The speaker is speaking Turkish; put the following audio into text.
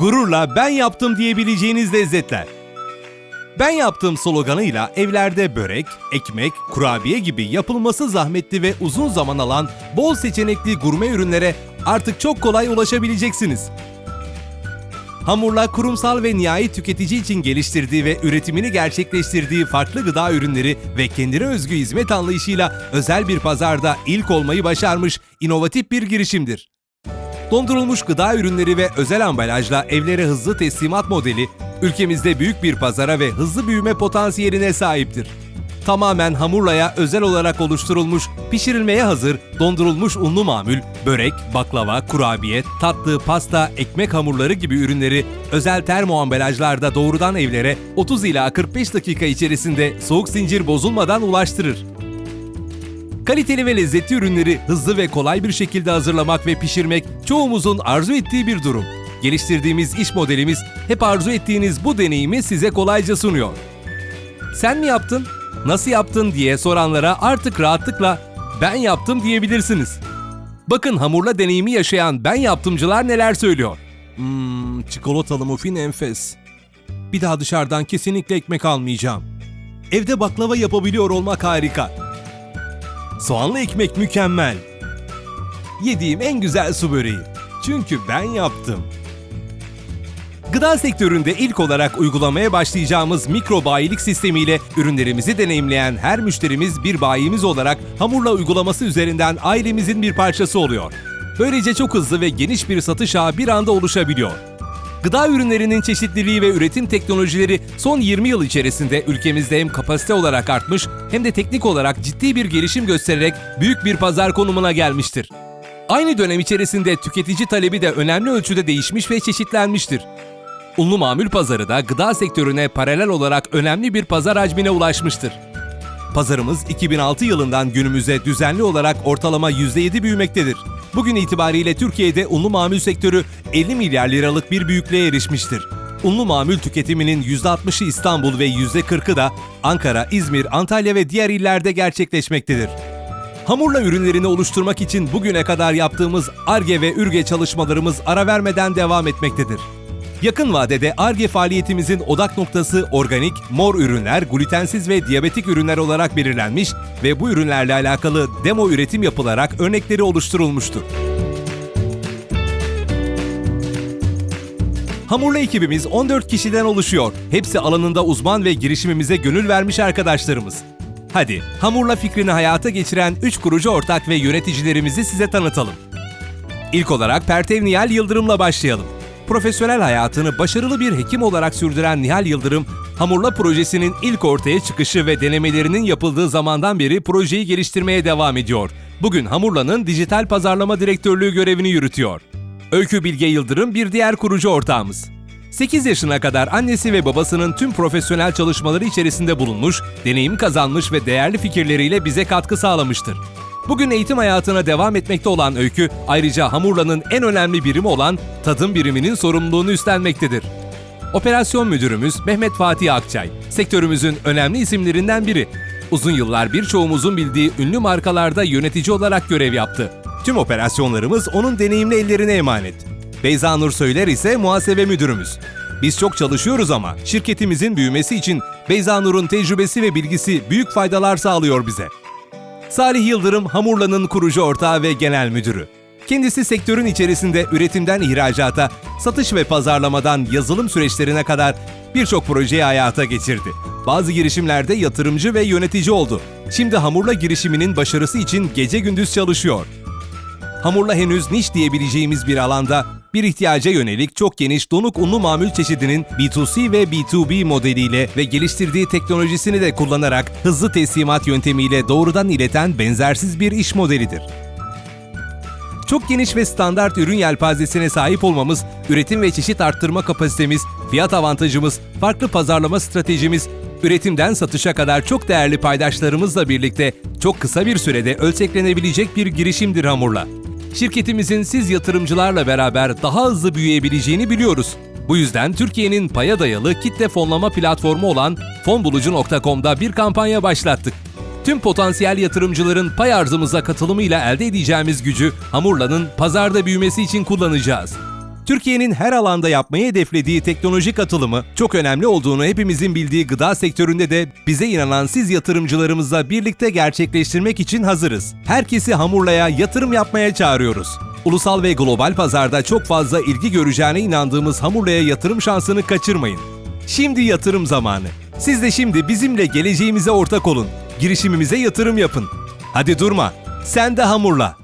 gururla ben yaptım diyebileceğiniz lezzetler. Ben yaptığım sloganıyla evlerde börek, ekmek, kurabiye gibi yapılması zahmetli ve uzun zaman alan bol seçenekli gurme ürünlere artık çok kolay ulaşabileceksiniz. Hamurla kurumsal ve nihai tüketici için geliştirdiği ve üretimini gerçekleştirdiği farklı gıda ürünleri ve kendine özgü hizmet anlayışıyla özel bir pazarda ilk olmayı başarmış inovatif bir girişimdir. Dondurulmuş gıda ürünleri ve özel ambalajla evlere hızlı teslimat modeli, ülkemizde büyük bir pazara ve hızlı büyüme potansiyeline sahiptir. Tamamen hamurlaya özel olarak oluşturulmuş, pişirilmeye hazır, dondurulmuş unlu mamül, börek, baklava, kurabiye, tatlı, pasta, ekmek hamurları gibi ürünleri özel termo ambalajlarda doğrudan evlere 30 ila 45 dakika içerisinde soğuk zincir bozulmadan ulaştırır. Kaliteli ve lezzetli ürünleri hızlı ve kolay bir şekilde hazırlamak ve pişirmek çoğumuzun arzu ettiği bir durum. Geliştirdiğimiz iş modelimiz hep arzu ettiğiniz bu deneyimi size kolayca sunuyor. Sen mi yaptın? Nasıl yaptın diye soranlara artık rahatlıkla ben yaptım diyebilirsiniz. Bakın hamurla deneyimi yaşayan ben yaptımcılar neler söylüyor. Hmm, çikolatalı muffin enfes. Bir daha dışarıdan kesinlikle ekmek almayacağım. Evde baklava yapabiliyor olmak harika. Soğanlı ekmek mükemmel. Yediğim en güzel su böreği. Çünkü ben yaptım. Gıda sektöründe ilk olarak uygulamaya başlayacağımız mikro bayilik sistemiyle ürünlerimizi deneyimleyen her müşterimiz bir bayimiz olarak hamurla uygulaması üzerinden ailemizin bir parçası oluyor. Böylece çok hızlı ve geniş bir satış ağı bir anda oluşabiliyor. Gıda ürünlerinin çeşitliliği ve üretim teknolojileri son 20 yıl içerisinde ülkemizde hem kapasite olarak artmış hem de teknik olarak ciddi bir gelişim göstererek büyük bir pazar konumuna gelmiştir. Aynı dönem içerisinde tüketici talebi de önemli ölçüde değişmiş ve çeşitlenmiştir. Unlu mamul pazarı da gıda sektörüne paralel olarak önemli bir pazar hacmine ulaşmıştır. Pazarımız 2006 yılından günümüze düzenli olarak ortalama %7 büyümektedir. Bugün itibariyle Türkiye'de unlu mamul sektörü 50 milyar liralık bir büyüklüğe erişmiştir. Unlu mamul tüketiminin %60'ı İstanbul ve %40'ı da Ankara, İzmir, Antalya ve diğer illerde gerçekleşmektedir. Hamurla ürünlerini oluşturmak için bugüne kadar yaptığımız ARGE ve ÜRGE çalışmalarımız ara vermeden devam etmektedir. Yakın vadede ARGE faaliyetimizin odak noktası organik, mor ürünler, glutensiz ve diyabetik ürünler olarak belirlenmiş ve bu ürünlerle alakalı demo üretim yapılarak örnekleri oluşturulmuştur. Hamurlu ekibimiz 14 kişiden oluşuyor. Hepsi alanında uzman ve girişimimize gönül vermiş arkadaşlarımız. Hadi Hamurla fikrini hayata geçiren 3 kurucu ortak ve yöneticilerimizi size tanıtalım. İlk olarak Pertev Nihal Yıldırım'la başlayalım. Profesyonel hayatını başarılı bir hekim olarak sürdüren Nihal Yıldırım, Hamurla projesinin ilk ortaya çıkışı ve denemelerinin yapıldığı zamandan beri projeyi geliştirmeye devam ediyor. Bugün Hamurla'nın dijital pazarlama direktörlüğü görevini yürütüyor. Öykü Bilge Yıldırım bir diğer kurucu ortağımız. 8 yaşına kadar annesi ve babasının tüm profesyonel çalışmaları içerisinde bulunmuş, deneyim kazanmış ve değerli fikirleriyle bize katkı sağlamıştır. Bugün eğitim hayatına devam etmekte olan Öykü, ayrıca Hamurla'nın en önemli birimi olan tadım biriminin sorumluluğunu üstlenmektedir. Operasyon müdürümüz Mehmet Fatih Akçay, sektörümüzün önemli isimlerinden biri. Uzun yıllar birçoğumuzun bildiği ünlü markalarda yönetici olarak görev yaptı. Tüm operasyonlarımız onun deneyimli ellerine emanet. Beyza Nur Söyler ise muhasebe müdürümüz. Biz çok çalışıyoruz ama şirketimizin büyümesi için Beyza Nur'un tecrübesi ve bilgisi büyük faydalar sağlıyor bize. Salih Yıldırım Hamurla'nın kurucu ortağı ve genel müdürü. Kendisi sektörün içerisinde üretimden ihracata, satış ve pazarlamadan yazılım süreçlerine kadar birçok projeyi hayata geçirdi. Bazı girişimlerde yatırımcı ve yönetici oldu. Şimdi Hamurla girişiminin başarısı için gece gündüz çalışıyor. Hamurla henüz niş diyebileceğimiz bir alanda bir ihtiyaca yönelik çok geniş donuk unlu mamul çeşidinin B2C ve B2B modeliyle ve geliştirdiği teknolojisini de kullanarak hızlı teslimat yöntemiyle doğrudan ileten benzersiz bir iş modelidir. Çok geniş ve standart ürün yelpazesine sahip olmamız, üretim ve çeşit arttırma kapasitemiz, fiyat avantajımız, farklı pazarlama stratejimiz, üretimden satışa kadar çok değerli paydaşlarımızla birlikte çok kısa bir sürede ölçeklenebilecek bir girişimdir Hamurla. Şirketimizin siz yatırımcılarla beraber daha hızlı büyüyebileceğini biliyoruz. Bu yüzden Türkiye'nin paya dayalı kitle fonlama platformu olan fonbulucu.com'da bir kampanya başlattık. Tüm potansiyel yatırımcıların pay arzımıza katılımıyla elde edeceğimiz gücü Hamurla'nın pazarda büyümesi için kullanacağız. Türkiye'nin her alanda yapmayı hedeflediği teknolojik atılımı çok önemli olduğunu hepimizin bildiği gıda sektöründe de bize inanan siz yatırımcılarımızla birlikte gerçekleştirmek için hazırız. Herkesi Hamurla'ya yatırım yapmaya çağırıyoruz. Ulusal ve global pazarda çok fazla ilgi göreceğine inandığımız Hamurla'ya yatırım şansını kaçırmayın. Şimdi yatırım zamanı. Siz de şimdi bizimle geleceğimize ortak olun. Girişimimize yatırım yapın. Hadi durma. Sen de hamurla.